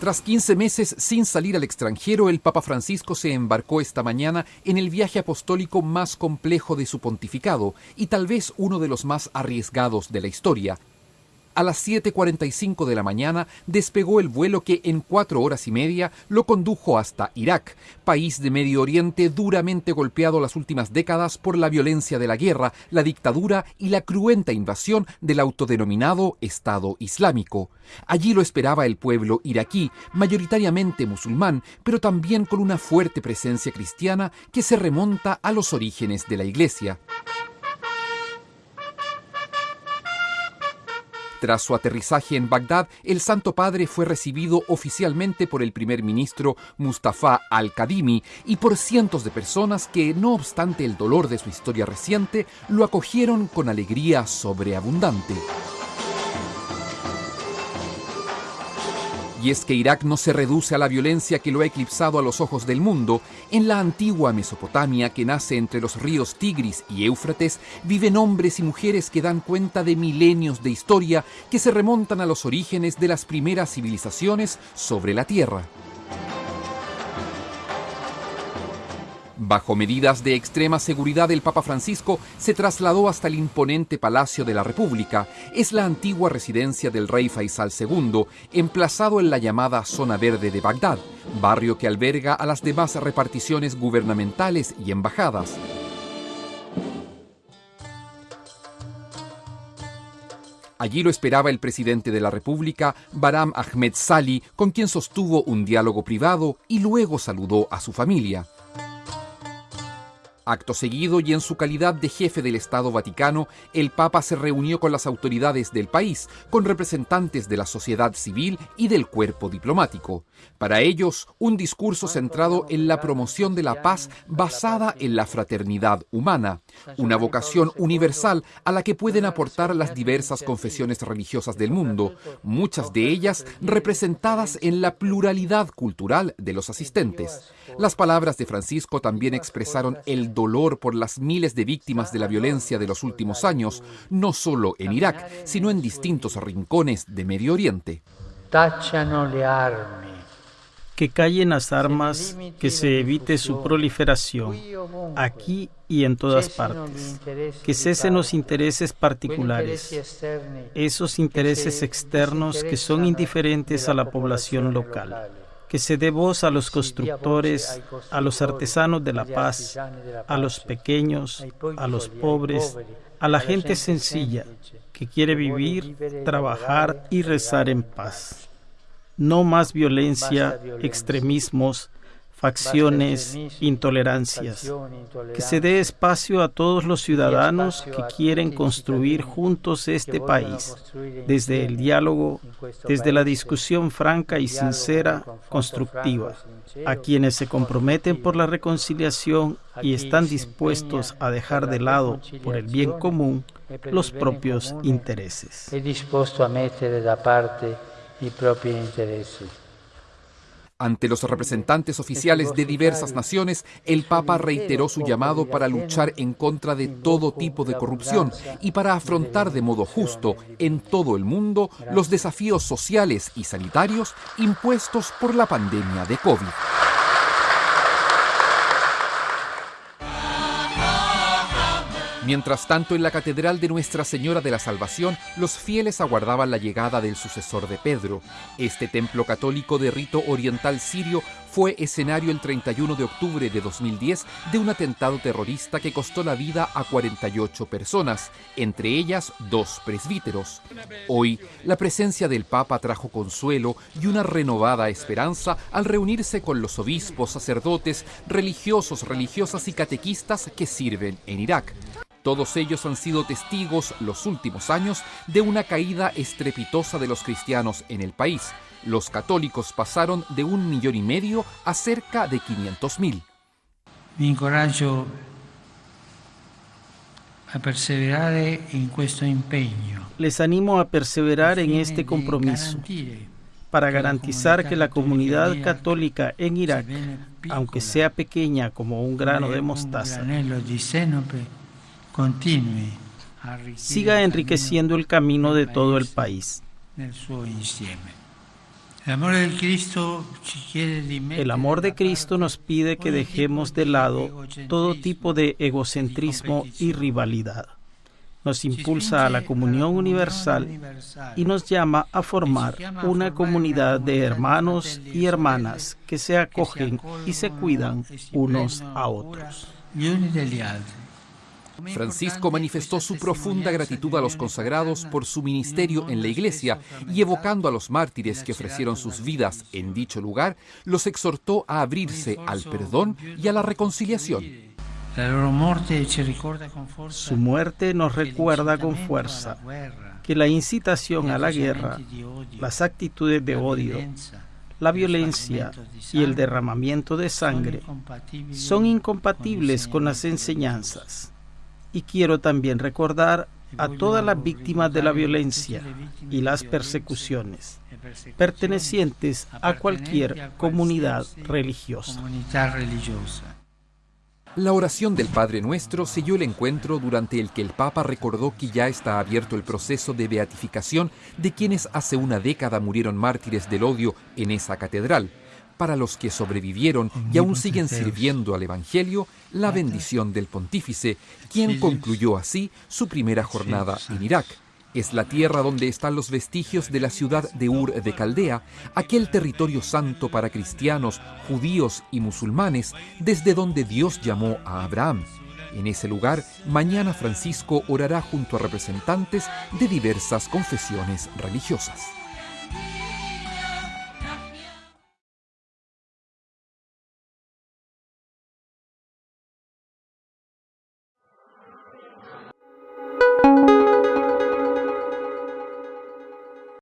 Tras 15 meses sin salir al extranjero, el Papa Francisco se embarcó esta mañana en el viaje apostólico más complejo de su pontificado y tal vez uno de los más arriesgados de la historia, a las 7.45 de la mañana despegó el vuelo que en cuatro horas y media lo condujo hasta Irak, país de Medio Oriente duramente golpeado las últimas décadas por la violencia de la guerra, la dictadura y la cruenta invasión del autodenominado Estado Islámico. Allí lo esperaba el pueblo iraquí, mayoritariamente musulmán, pero también con una fuerte presencia cristiana que se remonta a los orígenes de la Iglesia. Tras su aterrizaje en Bagdad, el Santo Padre fue recibido oficialmente por el primer ministro Mustafa al-Kadimi y por cientos de personas que, no obstante el dolor de su historia reciente, lo acogieron con alegría sobreabundante. Y es que Irak no se reduce a la violencia que lo ha eclipsado a los ojos del mundo. En la antigua Mesopotamia, que nace entre los ríos Tigris y Éufrates, viven hombres y mujeres que dan cuenta de milenios de historia que se remontan a los orígenes de las primeras civilizaciones sobre la Tierra. Bajo medidas de extrema seguridad, el Papa Francisco se trasladó hasta el imponente Palacio de la República. Es la antigua residencia del rey Faisal II, emplazado en la llamada Zona Verde de Bagdad, barrio que alberga a las demás reparticiones gubernamentales y embajadas. Allí lo esperaba el presidente de la República, Baram Ahmed Sali, con quien sostuvo un diálogo privado y luego saludó a su familia. Acto seguido y en su calidad de jefe del Estado Vaticano, el Papa se reunió con las autoridades del país, con representantes de la sociedad civil y del cuerpo diplomático. Para ellos, un discurso centrado en la promoción de la paz basada en la fraternidad humana, una vocación universal a la que pueden aportar las diversas confesiones religiosas del mundo, muchas de ellas representadas en la pluralidad cultural de los asistentes. Las palabras de Francisco también expresaron el dolor por las miles de víctimas de la violencia de los últimos años, no solo en Irak, sino en distintos rincones de Medio Oriente. Que callen las armas, que se evite su proliferación, aquí y en todas partes. Que cesen los intereses particulares, esos intereses externos que son indiferentes a la población local. que se dé voz a los constructores, a los artesanos de la paz, a los pequeños, a los pobres, a la gente sencilla que quiere vivir, trabajar y rezar en paz. No más violencia, extremismos, facciones, intolerancias. Que se dé espacio a todos los ciudadanos que quieren construir juntos este país, desde el diálogo, desde la discusión franca y sincera, constructiva, a quienes se comprometen por la reconciliación y están dispuestos a dejar de lado, por el bien común, los propios intereses. I propri interessi. Ante los representantes oficiales de diversas naciones, el Papa reiteró su llamado para luchar en contra de todo tipo de corrupción y para afrontar de modo justo en todo el mundo los desafíos sociales y sanitarios impuestos por la pandemia de COVID. Mientras tanto, en la Catedral de Nuestra Señora de la Salvación, los fieles aguardaban la llegada del sucesor de Pedro. Este templo católico de rito oriental sirio fue escenario el 31 de octubre de 2010 de un atentado terrorista que costó la vida a 48 personas, entre ellas dos presbíteros. Hoy, la presencia del Papa trajo consuelo y una renovada esperanza al reunirse con los obispos, sacerdotes, religiosos, religiosas y catequistas que sirven en Irak. Todos ellos han sido testigos los últimos años de una caída estrepitosa de los cristianos en el país. Los católicos pasaron de un millón y medio a cerca de 500 mil. Mi encoraggio a perseverar en este empeño. Les animo a perseverar en este compromiso para garantizar que la comunidad católica en Irak, aunque sea pequeña como un grano de mostaza, siga enriqueciendo el camino de todo el país. El amor de Cristo nos pide que dejemos de lado todo tipo de egocentrismo y rivalidad. Nos impulsa a la comunión universal y nos llama a formar una comunidad de hermanos y hermanas que se acogen y se cuidan unos a otros. Francisco manifestó su profunda gratitud a los consagrados por su ministerio en la iglesia y evocando a los mártires que ofrecieron sus vidas en dicho lugar, los exhortó a abrirse al perdón y a la reconciliación. Su muerte nos recuerda con fuerza que la incitación a la guerra, las actitudes de odio, la violencia y el derramamiento de sangre son incompatibles con las enseñanzas y quiero también recordar a todas las víctimas de la violencia y las persecuciones pertenecientes a cualquier comunidad religiosa. La oración del Padre Nuestro selló el encuentro durante el que el Papa recordó que ya está abierto el proceso de beatificación de quienes hace una década murieron mártires del odio en esa catedral, para los que sobrevivieron y aún siguen sirviendo al Evangelio, la bendición del pontífice, quien concluyó así su primera jornada en Irak. Es la tierra donde están los vestigios de la ciudad de Ur de Caldea, aquel territorio santo para cristianos, judíos y musulmanes, desde donde Dios llamó a Abraham. En ese lugar, mañana Francisco orará junto a representantes de diversas confesiones religiosas.